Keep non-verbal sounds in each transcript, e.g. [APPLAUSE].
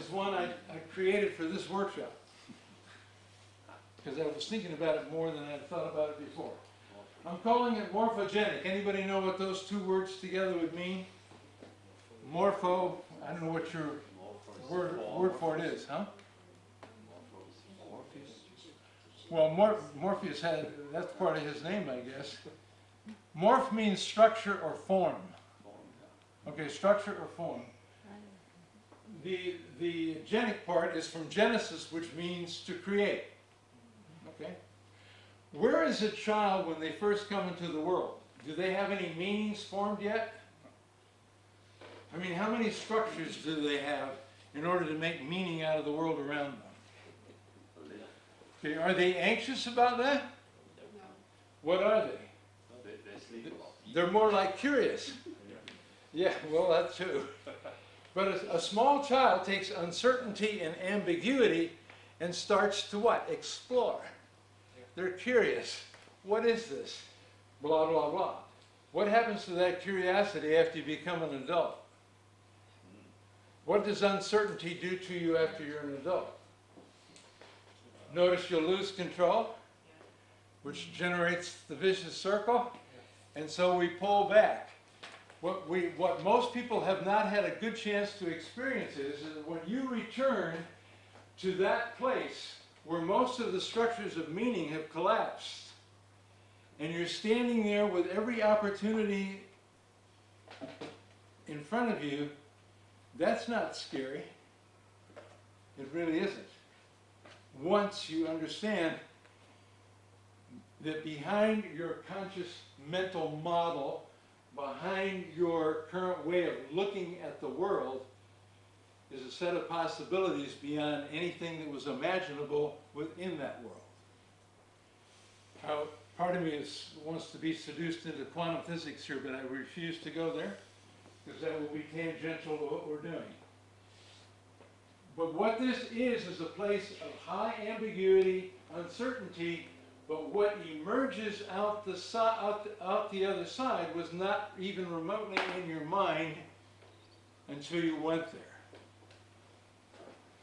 is one I, I created for this workshop. Because I was thinking about it more than I'd thought about it before. I'm calling it morphogenic. Anybody know what those two words together would mean? Morpho, I don't know what your word, word for it is, huh? Well, Mor- Morpheus had, that's part of his name, I guess. Morph means structure or form. Okay, structure or form. The, the genic part is from Genesis, which means to create. Okay? Where is a child when they first come into the world? Do they have any meanings formed yet? I mean, how many structures do they have in order to make meaning out of the world around them? Okay, are they anxious about that? What are they? They're more like curious. Yeah, well, that too. [LAUGHS] But a, a small child takes uncertainty and ambiguity and starts to what? Explore. They're curious. What is this? Blah, blah, blah. What happens to that curiosity after you become an adult? What does uncertainty do to you after you're an adult? Notice you'll lose control, which generates the vicious circle, and so we pull back. What we, what most people have not had a good chance to experience is that when you return to that place where most of the structures of meaning have collapsed, and you're standing there with every opportunity in front of you, that's not scary. It really isn't once you understand that behind your conscious mental model, behind your current way of looking at the world, is a set of possibilities beyond anything that was imaginable within that world. How part of me is, wants to be seduced into quantum physics here, but I refuse to go there because that will be tangential to what we're doing. But what this is, is a place of high ambiguity, uncertainty, but what emerges out the, si out, the, out the other side was not even remotely in your mind until you went there.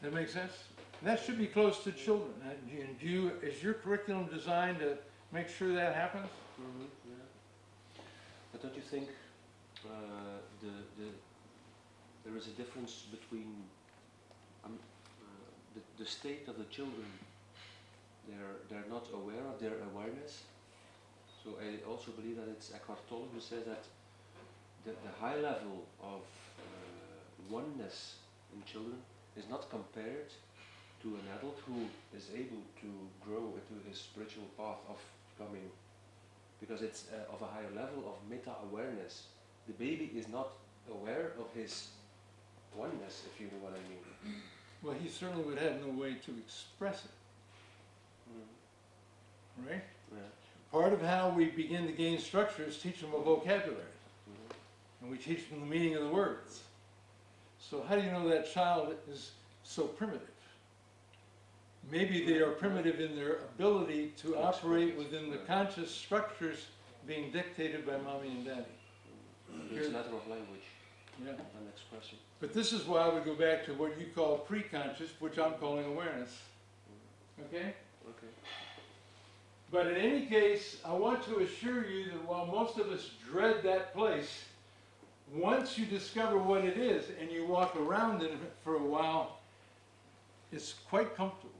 That makes sense? And that should be close to children. And do you, is your curriculum designed to make sure that happens? Mm -hmm, yeah. But don't you think uh, the, the, there is a difference between um, uh, the, the state of the children, they're, they're not aware of their awareness. So I also believe that it's Eckhart Tolle who says that the, the high level of uh, oneness in children is not compared to an adult who is able to grow into his spiritual path of becoming because it's uh, of a higher level of meta-awareness. The baby is not aware of his oneness, if you know what I mean. Well, he certainly would have no way to express it. Right? Yeah. Part of how we begin to gain structure is teach them a vocabulary. Mhm. And we teach them the meaning of the words. So how do you know that child is so primitive? Maybe they are primitive in their ability to operate within the conscious structures being dictated by mommy and daddy. It's a matter of language Yeah. and expression. But this is why we go back to what you call pre-conscious, which I'm calling awareness. Okay? Okay. But in any case, I want to assure you that while most of us dread that place, once you discover what it is and you walk around it for a while, it's quite comfortable.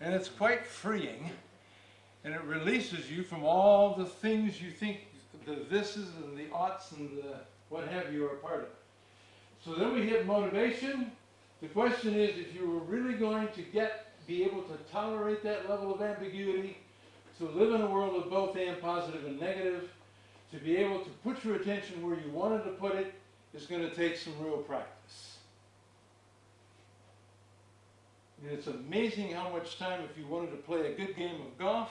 And it's quite freeing. And it releases you from all the things you think the thises and the oughts and the what have you are part of. So then we hit motivation. The question is if you were really going to get be able to tolerate that level of ambiguity, to live in a world of both and positive and negative, to be able to put your attention where you wanted to put it, is going to take some real practice. And it's amazing how much time, if you wanted to play a good game of golf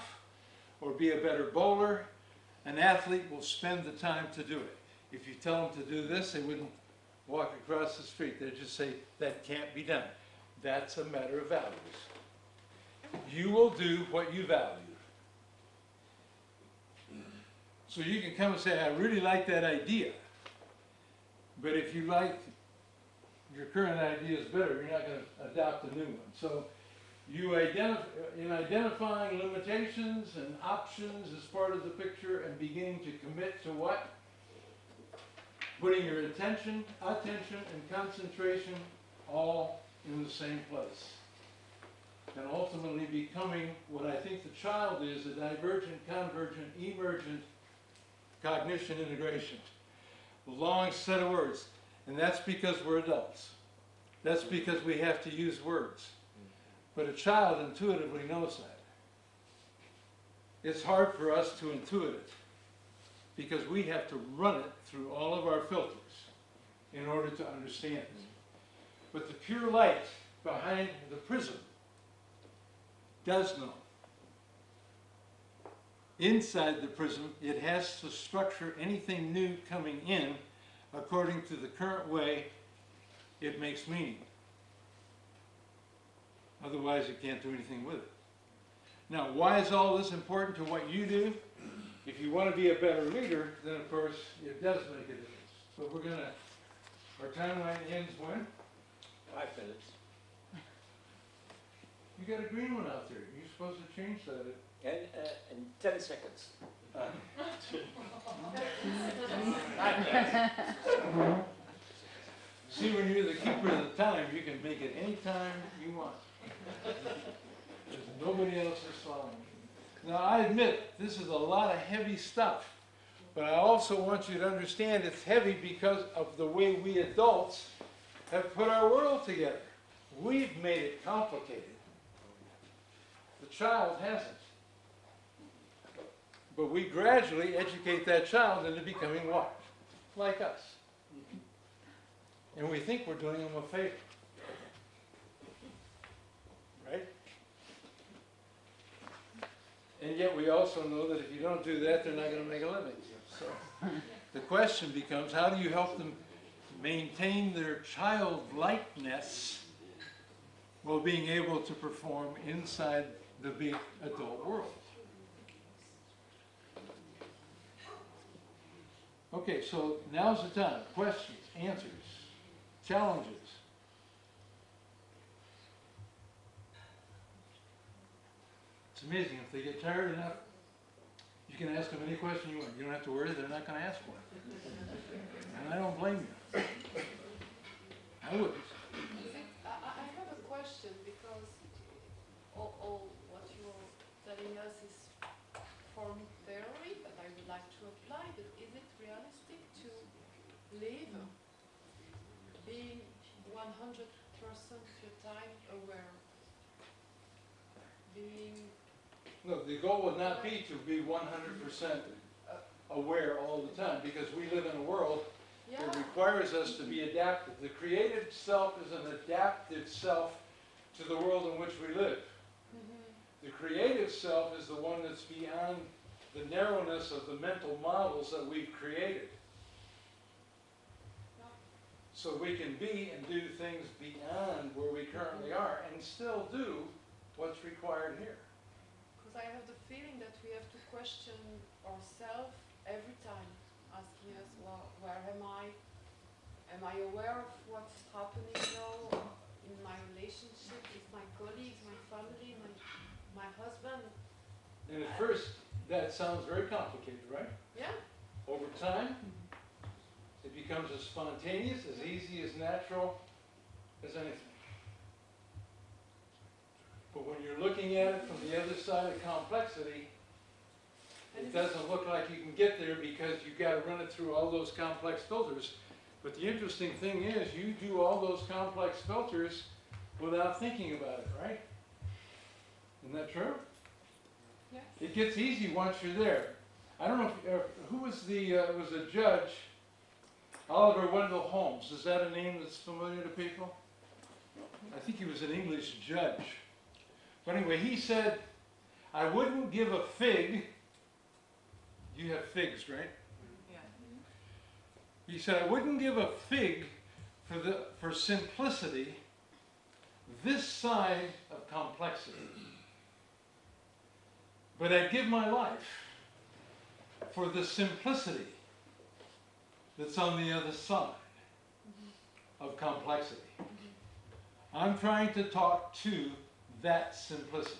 or be a better bowler, an athlete will spend the time to do it. If you tell them to do this, they wouldn't walk across the street. They'd just say, that can't be done. That's a matter of values. You will do what you value. So you can come and say, I really like that idea. But if you like your current idea is better, you're not gonna adopt a new one. So you identify, in identifying limitations and options as part of the picture and beginning to commit to what? Putting your attention, attention and concentration all in the same place. And ultimately becoming what I think the child is, a divergent, convergent, emergent cognition integration. Long set of words. And that's because we're adults. That's because we have to use words. But a child intuitively knows that. It's hard for us to intuit it because we have to run it through all of our filters in order to understand it. But the pure light behind the prism does know. Inside the prism, it has to structure anything new coming in according to the current way it makes meaning. Otherwise, it can't do anything with it. Now, why is all this important to what you do? If you want to be a better leader, then of course, it does make a difference. But we're gonna, our timeline ends when? Five minutes. You got a green one out there. You're supposed to change that. Uh, in ten seconds. [LAUGHS] See, when you're the keeper of the time, you can make it any time you want. There's nobody else is following you. Now, I admit, this is a lot of heavy stuff, but I also want you to understand it's heavy because of the way we adults have put our world together. We've made it complicated. The child hasn't. But we gradually educate that child into becoming what? Like us. And we think we're doing them a favor. Right? And yet we also know that if you don't do that, they're not gonna make a living. So, the question becomes, how do you help them maintain their childlikeness while being able to perform inside the big adult world? Okay, so now's the time. Questions, answers, challenges. It's amazing, if they get tired enough, you can ask them any question you want. You don't have to worry, they're not gonna ask one. And I don't blame you. I wouldn't. I, have a question because all, all what you're telling us is form theory that I would like to apply, but is it realistic to live being one hundred percent of your time aware? Being, no, the goal would not be to be one hundred percent aware all the time, because we live in a world yeah, It requires us to be adaptive. The creative self is an adaptive self to the world in which we live. mhm, The creative self is the one that's beyond the narrowness of the mental models that we've created. So we can be and do things beyond where we currently mm-hmm. are and still do what's required here. because I have the feeling that we have to question ourselves every time, asking us, well, where am I? Am I aware of what's happening now in my relationship with my colleagues, my family, my, my husband? And at first, that sounds very complicated, right? Yeah, Over time, becomes as spontaneous, as easy, as natural as anything. But when you're looking at it from the other side of complexity, it doesn't look like you can get there because you've got to run it through all those complex filters. But the interesting thing is, you do all those complex filters without thinking about it, right? Isn't that true? yes. It gets easy once you're there. I don't know, if, uh, who was the, uh, was a judge? Oliver Wendell Holmes, is that a name that's familiar to people? I think he was an English judge. But anyway, he said, I wouldn't give a fig, you have figs, right? Yeah. He said, I wouldn't give a fig for the, for simplicity this side of complexity. But I'd give my life for the simplicity that's on the other side. of complexity. I'm trying to talk to that simplicity.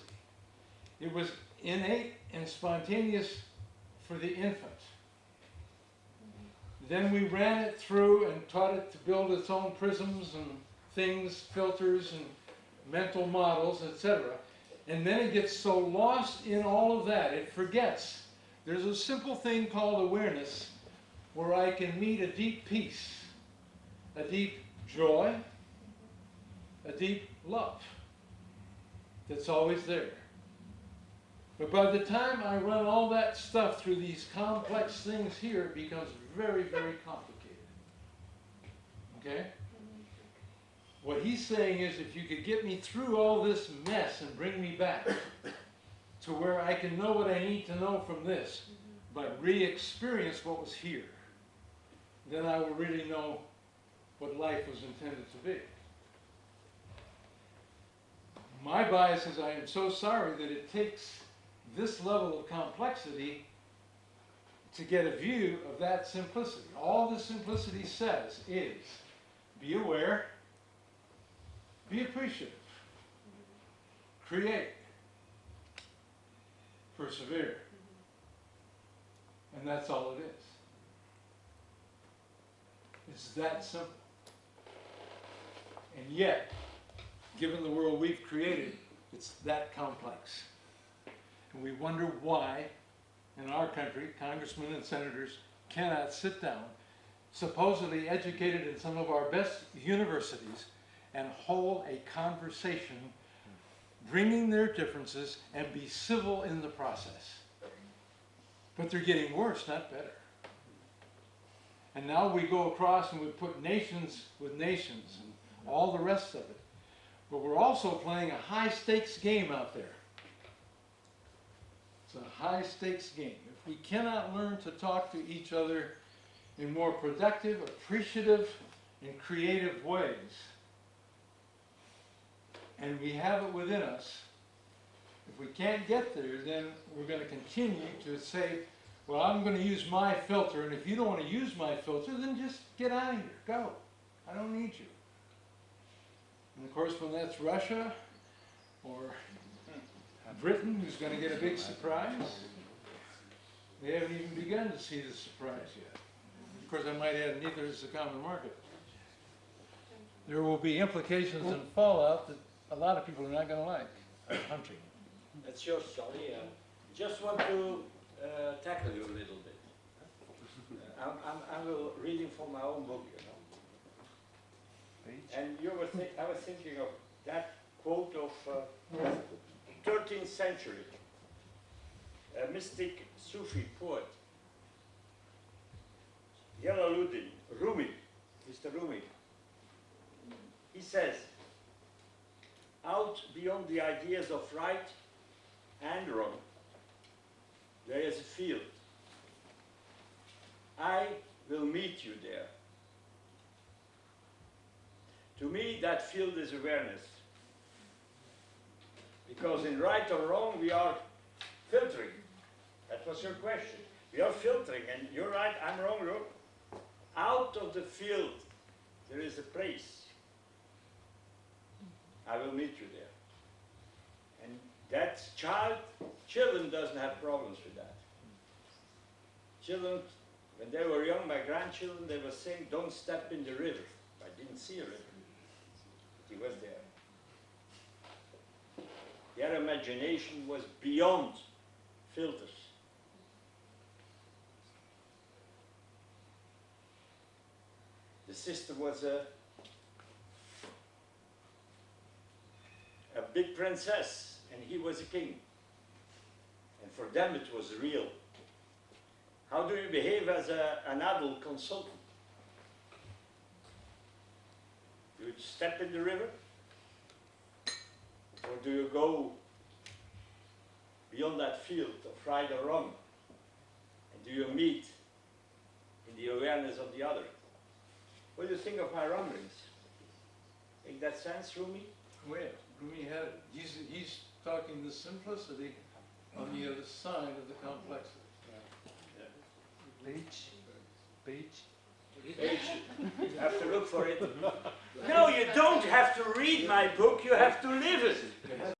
It was innate and spontaneous for the infant. Then we ran it through and taught it to build its own prisms and things, filters and mental models, etc. And then it gets so lost in all of that, it forgets. There's a simple thing called awareness where I can meet a deep peace, a deep joy, a deep love that's always there. But by the time I run all that stuff through these complex things here, it becomes very, very complicated. Okay? What he's saying is if you could get me through all this mess and bring me back to where I can know what I need to know from this, but re-experience what was here, then I will really know what life was intended to be. My bias is I am so sorry that it takes this level of complexity to get a view of that simplicity. All the simplicity says is be aware, be appreciative, create, persevere. And that's all it is. It's that simple. And yet, given the world we've created, it's that complex. And we wonder why, in our country, congressmen and senators cannot sit down, supposedly educated in some of our best universities, and hold a conversation, bringing their differences and be civil in the process. But they're getting worse, not better. And now we go across and we put nations with nations and all the rest of it. But we're also playing a high stakes game out there. It's a high stakes game. If we cannot learn to talk to each other in more productive, appreciative, and creative ways, and we have it within us, if we can't get there, then we're going to continue to say, well, I'm going to use my filter, and if you don't want to use my filter, then just get out of here. Go. I don't need you. And of course, when that's Russia or Britain, who's going to get a big surprise, they haven't even begun to see the surprise yet. Of course, I might add, neither is the common market. There will be implications and fallout that a lot of people are not going to like. Hunting. That's your story. Uh, just want to uh, tackle you a little bit. Uh, I'm, I'm, I'm reading from my own book, you know. And you were I was thinking of that quote of uh, 13th century, a mystic Sufi poet, Jalaluddin Rumi, Mr. Rumi. He says, out beyond the ideas of right and wrong, there is a field. I will meet you there. To me, that field is awareness. Because in right or wrong, we are filtering. That was your question. We are filtering, and you're right, I'm wrong, look. Out of the field, there is a place. I will meet you there. And that child, children doesn't have problems with that. Children, when they were young, my grandchildren, they were saying, don't step in the river. I didn't see a river. But he was there. Their imagination was beyond filters. The sister was a a big princess and he was a king. And for them it was real. How do you behave as a, an adult consultant? Do you step in the river? Or do you go beyond that field of right or wrong? And do you meet in the awareness of the other? What do you think of my rumblings? Make that sense, Rumi? Well, Rumi he's, he's talking the simplicity on the other side of the complexity. Page, page. H. You have to look for it. [LAUGHS] No, you don't have to read my book, you have to live it.